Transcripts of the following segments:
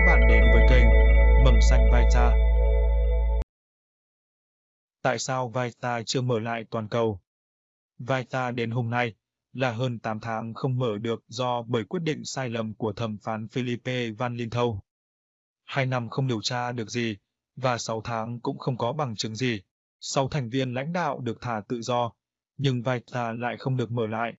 các bạn đến với kênh Mầm Xanh Vita. Tại sao Vita chưa mở lại toàn cầu? Vita đến hôm nay là hơn 8 tháng không mở được do bởi quyết định sai lầm của thẩm phán Philippe Van Linthau. Hai năm không điều tra được gì, và 6 tháng cũng không có bằng chứng gì. Sau thành viên lãnh đạo được thả tự do, nhưng Vita lại không được mở lại.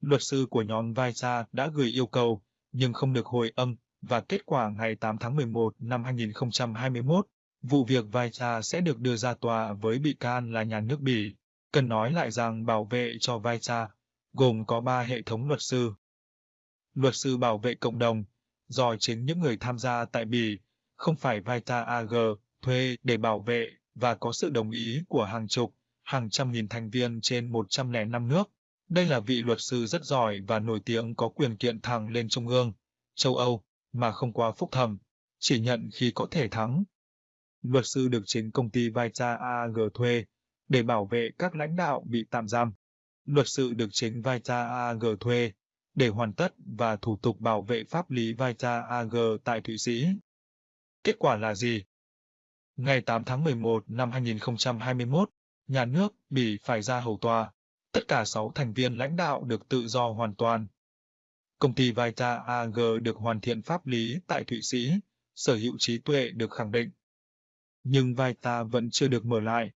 Luật sư của nhóm Vita đã gửi yêu cầu, nhưng không được hồi âm, và kết quả ngày 8 tháng 11 năm 2021, vụ việc Vita sẽ được đưa ra tòa với bị can là nhà nước Bỉ. Cần nói lại rằng bảo vệ cho Vita gồm có ba hệ thống luật sư. Luật sư bảo vệ cộng đồng, do chính những người tham gia tại Bỉ, không phải Vita AG, thuê để bảo vệ và có sự đồng ý của hàng chục, hàng trăm nghìn thành viên trên 105 nước. Đây là vị luật sư rất giỏi và nổi tiếng có quyền kiện thẳng lên Trung ương, châu Âu, mà không qua phúc thẩm, chỉ nhận khi có thể thắng. Luật sư được chính công ty Vita AG thuê để bảo vệ các lãnh đạo bị tạm giam. Luật sư được chính Vita AG thuê để hoàn tất và thủ tục bảo vệ pháp lý Vita AG tại Thụy Sĩ. Kết quả là gì? Ngày 8 tháng 11 năm 2021, nhà nước bị phải ra hầu tòa. Tất cả 6 thành viên lãnh đạo được tự do hoàn toàn. Công ty Vita AG được hoàn thiện pháp lý tại Thụy Sĩ, sở hữu trí tuệ được khẳng định. Nhưng Vita vẫn chưa được mở lại.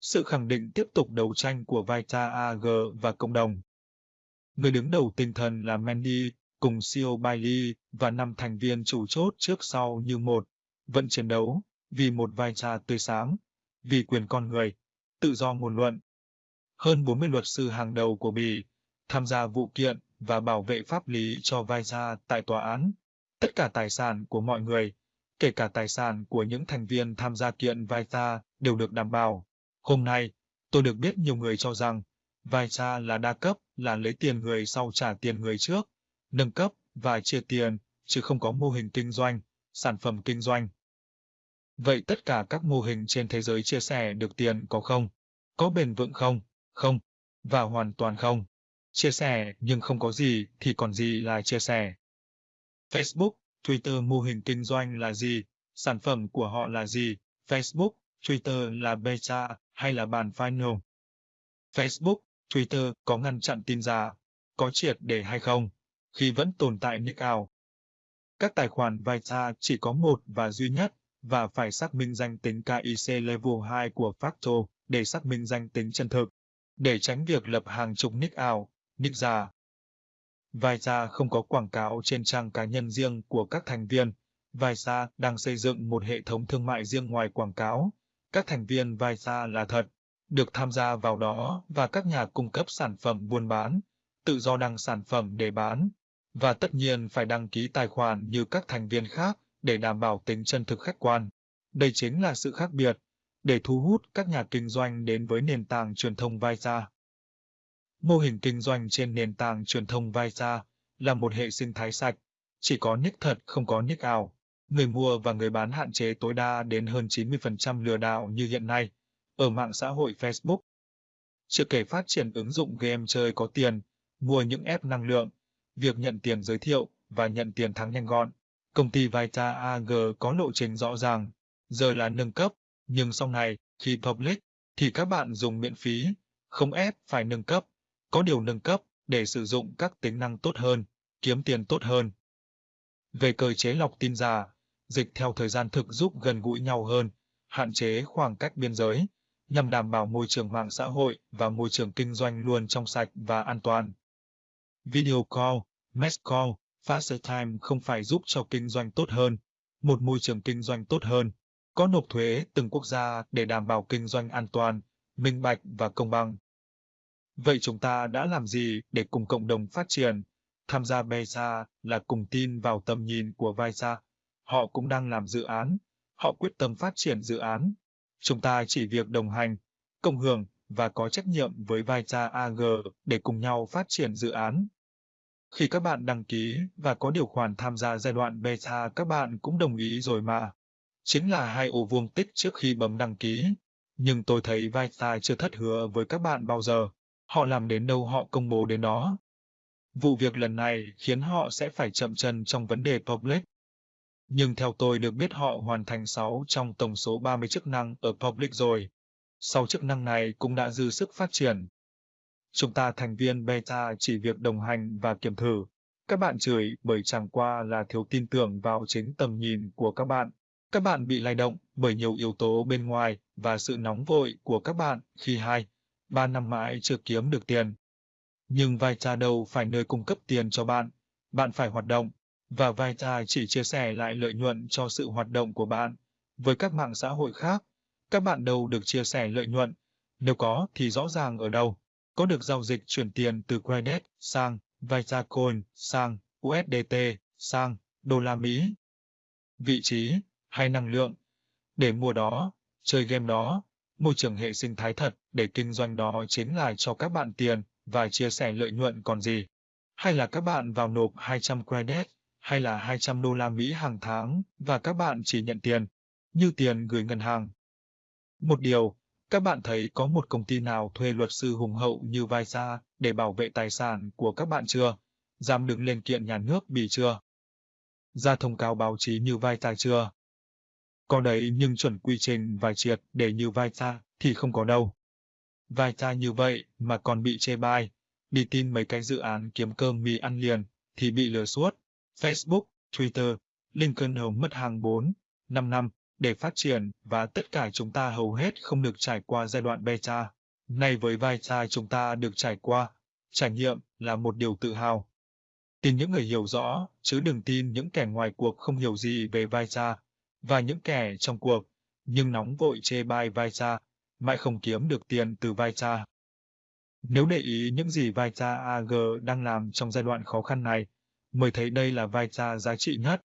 Sự khẳng định tiếp tục đấu tranh của Vita AG và cộng đồng. Người đứng đầu tinh thần là Mandy, cùng CEO Bailey và năm thành viên chủ chốt trước sau như một, vẫn chiến đấu vì một vai trò tươi sáng, vì quyền con người, tự do ngôn luận. Hơn 40 luật sư hàng đầu của Bỉ tham gia vụ kiện và bảo vệ pháp lý cho vai gia tại tòa án. Tất cả tài sản của mọi người, kể cả tài sản của những thành viên tham gia kiện vai gia đều được đảm bảo. Hôm nay, tôi được biết nhiều người cho rằng vai gia là đa cấp, là lấy tiền người sau trả tiền người trước, nâng cấp và chia tiền, chứ không có mô hình kinh doanh, sản phẩm kinh doanh. Vậy tất cả các mô hình trên thế giới chia sẻ được tiền có không? Có bền vững không? Không. Và hoàn toàn không. Chia sẻ nhưng không có gì thì còn gì là chia sẻ. Facebook, Twitter mô hình kinh doanh là gì? Sản phẩm của họ là gì? Facebook, Twitter là beta hay là bản final? Facebook, Twitter có ngăn chặn tin giả, có triệt để hay không? Khi vẫn tồn tại nick ảo. Các tài khoản Vita chỉ có một và duy nhất và phải xác minh danh tính KIC Level 2 của Facto để xác minh danh tính chân thực, để tránh việc lập hàng chục nick ảo, nick giả. Visa không có quảng cáo trên trang cá nhân riêng của các thành viên. Visa đang xây dựng một hệ thống thương mại riêng ngoài quảng cáo. Các thành viên Visa là thật, được tham gia vào đó và các nhà cung cấp sản phẩm buôn bán, tự do đăng sản phẩm để bán, và tất nhiên phải đăng ký tài khoản như các thành viên khác để đảm bảo tính chân thực khách quan. Đây chính là sự khác biệt để thu hút các nhà kinh doanh đến với nền tảng truyền thông Visa. Mô hình kinh doanh trên nền tảng truyền thông Visa là một hệ sinh thái sạch, chỉ có nick thật không có nick ảo. Người mua và người bán hạn chế tối đa đến hơn 90% lừa đảo như hiện nay ở mạng xã hội Facebook. Chưa kể phát triển ứng dụng game chơi có tiền, mua những app năng lượng, việc nhận tiền giới thiệu và nhận tiền thắng nhanh gọn. Công ty Vita AG có lộ trình rõ ràng, giờ là nâng cấp, nhưng sau này, khi public, thì các bạn dùng miễn phí, không ép phải nâng cấp, có điều nâng cấp để sử dụng các tính năng tốt hơn, kiếm tiền tốt hơn. Về cơ chế lọc tin giả, dịch theo thời gian thực giúp gần gũi nhau hơn, hạn chế khoảng cách biên giới, nhằm đảm bảo môi trường mạng xã hội và môi trường kinh doanh luôn trong sạch và an toàn. Video call, mass call, Faster Time không phải giúp cho kinh doanh tốt hơn, một môi trường kinh doanh tốt hơn, có nộp thuế từng quốc gia để đảm bảo kinh doanh an toàn, minh bạch và công bằng. Vậy chúng ta đã làm gì để cùng cộng đồng phát triển? Tham gia BESA là cùng tin vào tầm nhìn của VISA. Họ cũng đang làm dự án, họ quyết tâm phát triển dự án. Chúng ta chỉ việc đồng hành, cộng hưởng và có trách nhiệm với VISA AG để cùng nhau phát triển dự án. Khi các bạn đăng ký và có điều khoản tham gia giai đoạn beta các bạn cũng đồng ý rồi mà. Chính là hai ổ vuông tích trước khi bấm đăng ký. Nhưng tôi thấy Vita chưa thất hứa với các bạn bao giờ. Họ làm đến đâu họ công bố đến đó. Vụ việc lần này khiến họ sẽ phải chậm chân trong vấn đề public. Nhưng theo tôi được biết họ hoàn thành 6 trong tổng số 30 chức năng ở Public rồi. Sau chức năng này cũng đã dư sức phát triển. Chúng ta thành viên beta chỉ việc đồng hành và kiểm thử. Các bạn chửi bởi chẳng qua là thiếu tin tưởng vào chính tầm nhìn của các bạn. Các bạn bị lay động bởi nhiều yếu tố bên ngoài và sự nóng vội của các bạn khi hai, ba năm mãi chưa kiếm được tiền. Nhưng Vita đâu phải nơi cung cấp tiền cho bạn. Bạn phải hoạt động, và Vita chỉ chia sẻ lại lợi nhuận cho sự hoạt động của bạn. Với các mạng xã hội khác, các bạn đâu được chia sẻ lợi nhuận. Nếu có thì rõ ràng ở đâu. Có được giao dịch chuyển tiền từ credit sang Vitacoin sang USDT sang đô la Mỹ. Vị trí hay năng lượng. Để mua đó, chơi game đó, môi trường hệ sinh thái thật để kinh doanh đó chính là cho các bạn tiền và chia sẻ lợi nhuận còn gì. Hay là các bạn vào nộp 200 credit hay là 200 đô la Mỹ hàng tháng và các bạn chỉ nhận tiền, như tiền gửi ngân hàng. Một điều, các bạn thấy có một công ty nào thuê luật sư hùng hậu như Visa để bảo vệ tài sản của các bạn chưa? Dám đứng lên kiện nhà nước bị chưa? Ra thông cáo báo chí như Visa chưa? Có đấy nhưng chuẩn quy trình vài triệt để như Visa thì không có đâu. Visa như vậy mà còn bị chê bai, đi tin mấy cái dự án kiếm cơm mì ăn liền thì bị lừa suốt. Facebook, Twitter, Lincoln Home mất hàng 4, 5 năm để phát triển và tất cả chúng ta hầu hết không được trải qua giai đoạn beta. Nay với vai xa chúng ta được trải qua, trải nghiệm là một điều tự hào. Tin những người hiểu rõ, chứ đừng tin những kẻ ngoài cuộc không hiểu gì về vai xa và những kẻ trong cuộc, nhưng nóng vội chê bai vai cha, mãi không kiếm được tiền từ vai cha. Nếu để ý những gì vai cha AG đang làm trong giai đoạn khó khăn này, mới thấy đây là vai cha giá trị nhất.